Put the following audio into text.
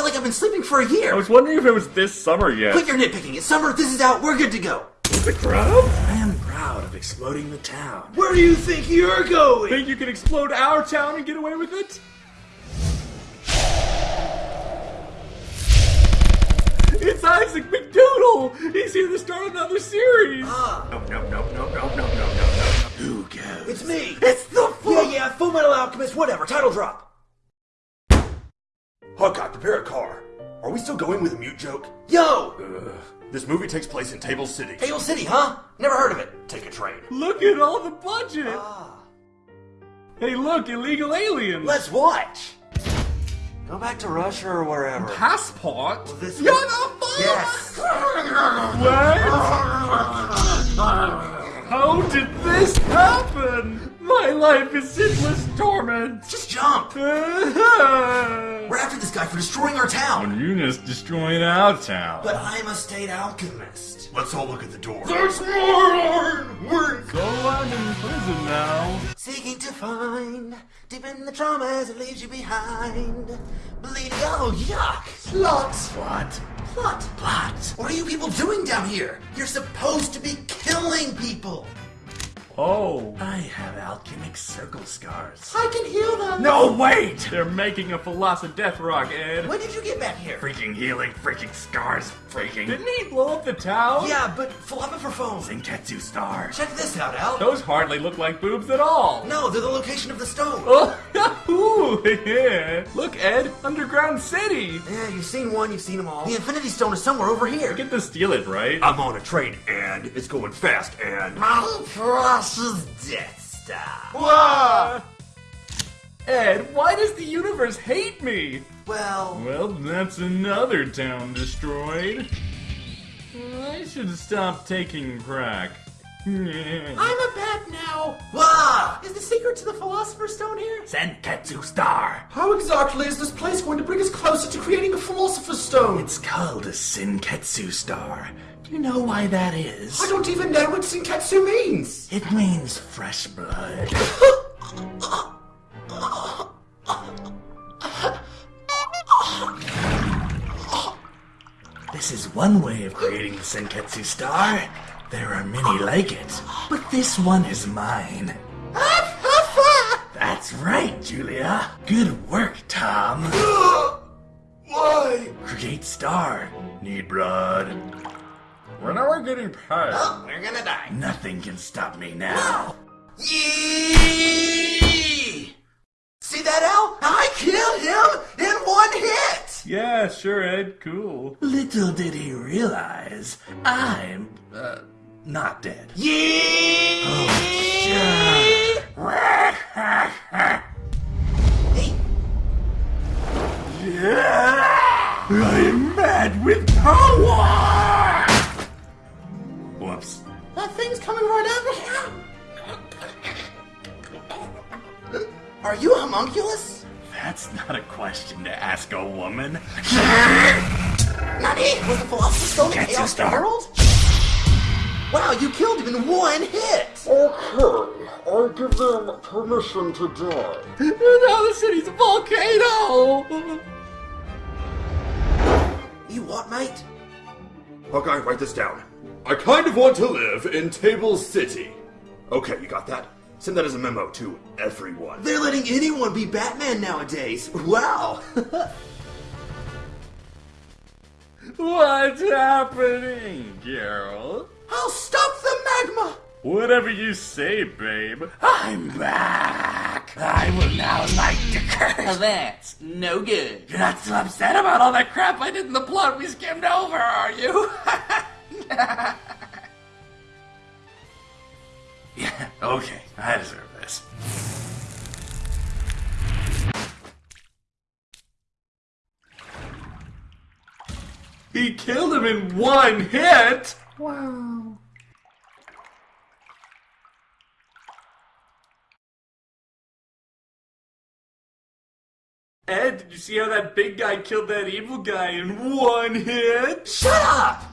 feel like I've been sleeping for a year. I was wondering if it was this summer yet. Quit your nitpicking. It's summer. This is out. We're good to go. The crowd? I am proud of exploding the town. Where do you think you're going? Think you can explode our town and get away with it? It's Isaac McDoodle! He's here to start another series! Ah, No, no, no, no, no, no, no, no, no. Who goes? it's me. It's the Yeah, yeah, Full Metal Alchemist, whatever. Title drop. Hawkeye, prepare a car. Are we still going with a mute joke? Yo! Ugh. This movie takes place in Table City. Table City, huh? Never heard of it. Take a train. Look at all the budget! Ah. Hey, look, illegal aliens! Let's watch. Go back to Russia or wherever. Passport? this- You're the fuck? Yes. What? How did this happen? My life is endless torment. Just jump. We're after this guy for destroying our town. Eunice destroying our town. But I'm a state alchemist. Let's all look at the door. There's more iron work. So I'm in prison now. Seeking to find deep in the trauma as it leaves you behind. Bleeding. Oh, yuck. Plot. What? Plot. Plot. What are you people doing down here? You're supposed to be killing people. Oh. I have alchemic circle scars. I can heal them. No, wait! They're making a Philosoph Death Rock, Ed. When did you get back here? Freaking healing, freaking scars, freaking. Didn't he blow up the town? Yeah, but philosopher phone. Zinketsu star. Check this out, Al. Those hardly look like boobs at all. No, they're the location of the stone. Oh, ooh, yeah. Look, Ed, Underground City. Yeah, you've seen one, you've seen them all. The Infinity Stone is somewhere over here. Get to steal it, right? I'm on a train and it's going fast and. My precious Death Star. Ah! Ed, why does the universe hate me? Well, Well, that's another town destroyed. I should stop taking crack. I'm a bat now. Wah! Is the secret to the Philosopher's Stone here? Zenketsu star. How exactly is this place going to bring us closer to creating a Philosopher's Stone? It's called a Sinketsu star. Do you know why that is? I don't even know what Sinketsu means. It means fresh blood. This is one way of creating the Senketsu star. There are many like it, but this one is mine. That's right, Julia. Good work, Tom. Why? Create star. Need blood. When are we getting paid? Oh, we're gonna die. Nothing can stop me now. Yee! See that, Al? I killed him in one hit! Yeah, sure, Ed. Cool. Little did he realize I'm uh, not dead. Yee! Hey, homunculus? That's not a question to ask a woman. Nani? Was the Philosopher's Stone in Chaos stop? Emerald? Wow, you killed him in one hit! Okay, I give them permission to die. Now the city's a volcano! You what, mate? Hawkeye, write this down. I kind of want to live in Table City. Okay, you got that? Send that as a memo to everyone. They're letting anyone be Batman nowadays. Wow. What's happening, Geralt? I'll stop the magma! Whatever you say, babe. I'm back! I will now light the curse! That's no good. You're not so upset about all that crap I did in the plot we skimmed over, are you? okay, I deserve this. He killed him in one hit! Wow. Ed, did you see how that big guy killed that evil guy in one hit? Shut up!